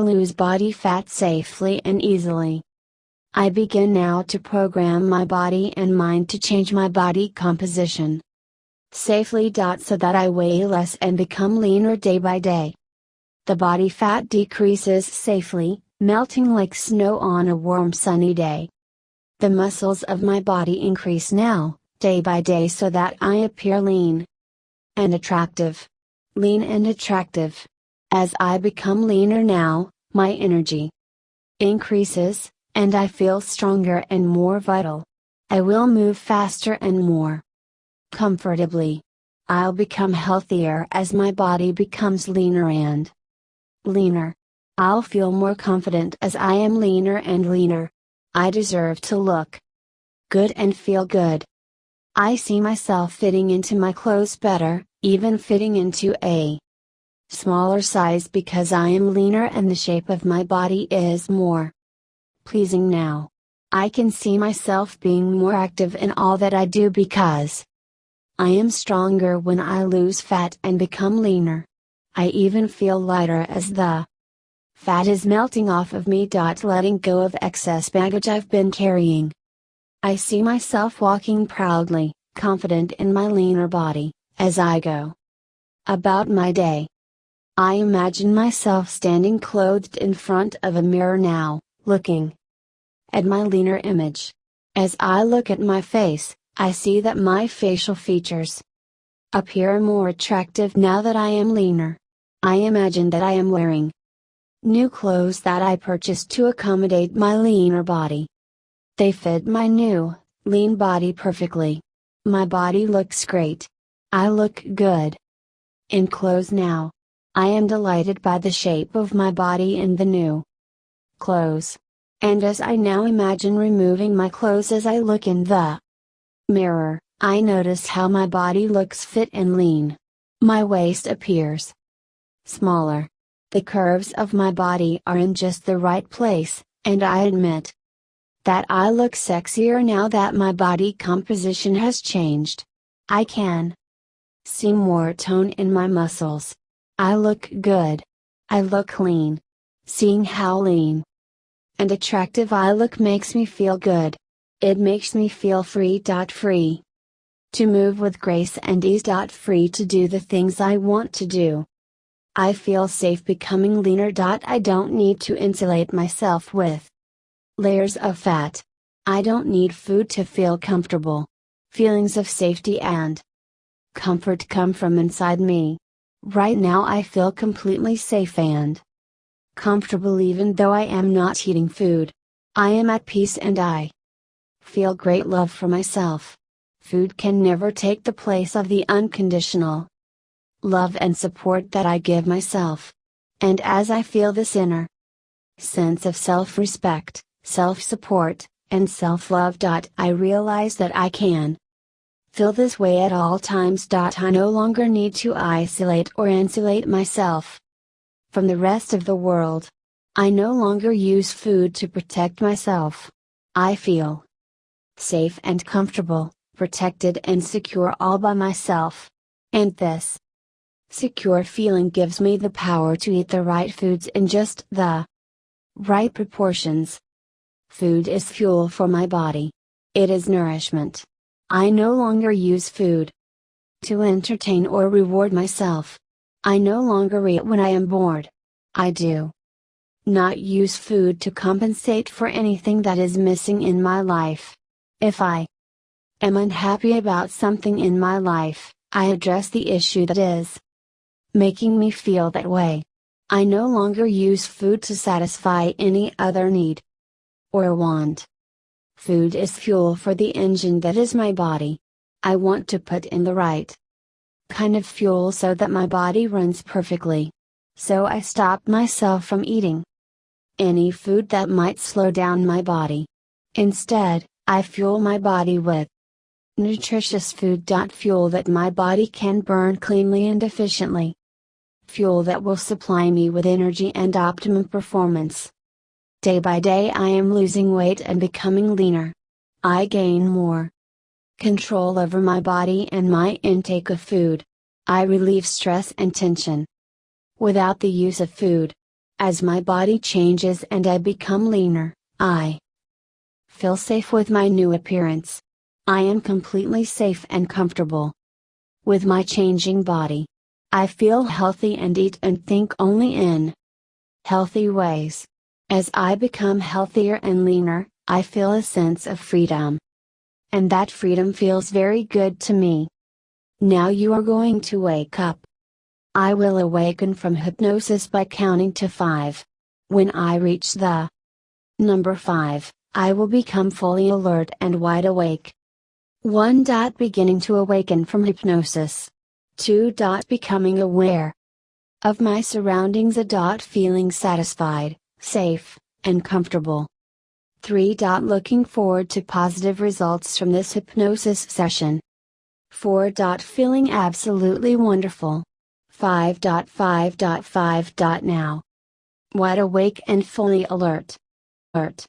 Lose body fat safely and easily. I begin now to program my body and mind to change my body composition safely. So that I weigh less and become leaner day by day. The body fat decreases safely, melting like snow on a warm sunny day. The muscles of my body increase now, day by day so that I appear lean and attractive. Lean and attractive. As I become leaner now, my energy increases, and I feel stronger and more vital. I will move faster and more comfortably. I'll become healthier as my body becomes leaner and leaner. I'll feel more confident as I am leaner and leaner. I deserve to look good and feel good. I see myself fitting into my clothes better, even fitting into a smaller size because I am leaner and the shape of my body is more pleasing now. I can see myself being more active in all that I do because I am stronger when I lose fat and become leaner. I even feel lighter as the fat is melting off of me. Letting go of excess baggage I've been carrying. I see myself walking proudly, confident in my leaner body, as I go about my day. I imagine myself standing clothed in front of a mirror now, looking at my leaner image. As I look at my face, I see that my facial features appear more attractive now that I am leaner. I imagine that I am wearing new clothes that I purchased to accommodate my leaner body. They fit my new, lean body perfectly. My body looks great. I look good. In clothes now. I am delighted by the shape of my body in the new clothes. And as I now imagine removing my clothes as I look in the mirror, I notice how my body looks fit and lean. My waist appears smaller. The curves of my body are in just the right place, and I admit that I look sexier now that my body composition has changed. I can see more tone in my muscles. I look good. I look lean. Seeing how lean and attractive I look makes me feel good. It makes me feel free. Free to move with grace and ease. Free to do the things I want to do. I feel safe becoming leaner. I don't need to insulate myself with layers of fat. I don't need food to feel comfortable. Feelings of safety and comfort come from inside me. Right now I feel completely safe and comfortable even though I am not eating food. I am at peace and I feel great love for myself. Food can never take the place of the unconditional love and support that I give myself. And as I feel this inner sense of self respect, self support, and self love. I realize that I can Feel this way at all times. I no longer need to isolate or insulate myself from the rest of the world. I no longer use food to protect myself. I feel safe and comfortable, protected and secure all by myself. And this secure feeling gives me the power to eat the right foods in just the right proportions. Food is fuel for my body. It is nourishment. I no longer use food to entertain or reward myself. I no longer eat when I am bored. I do not use food to compensate for anything that is missing in my life. If I am unhappy about something in my life, I address the issue that is making me feel that way. I no longer use food to satisfy any other need or want. Food is fuel for the engine that is my body. I want to put in the right kind of fuel so that my body runs perfectly. So I stop myself from eating any food that might slow down my body. Instead, I fuel my body with nutritious food. Fuel that my body can burn cleanly and efficiently. Fuel that will supply me with energy and optimum performance. Day by day I am losing weight and becoming leaner. I gain more control over my body and my intake of food. I relieve stress and tension. Without the use of food, As my body changes and I become leaner, I feel safe with my new appearance. I am completely safe and comfortable. With my changing body, I feel healthy and eat and think only in healthy ways. As I become healthier and leaner, I feel a sense of freedom. And that freedom feels very good to me. Now you are going to wake up. I will awaken from hypnosis by counting to 5. When I reach the number 5, I will become fully alert and wide awake. 1. Dot Beginning to awaken from hypnosis. 2. Dot Becoming aware of my surroundings. A. Dot feeling satisfied, safe, and comfortable. 3. Looking forward to positive results from this hypnosis session. 4. Feeling absolutely wonderful. 5.5.5. Now. Wide awake and fully alert. Alert.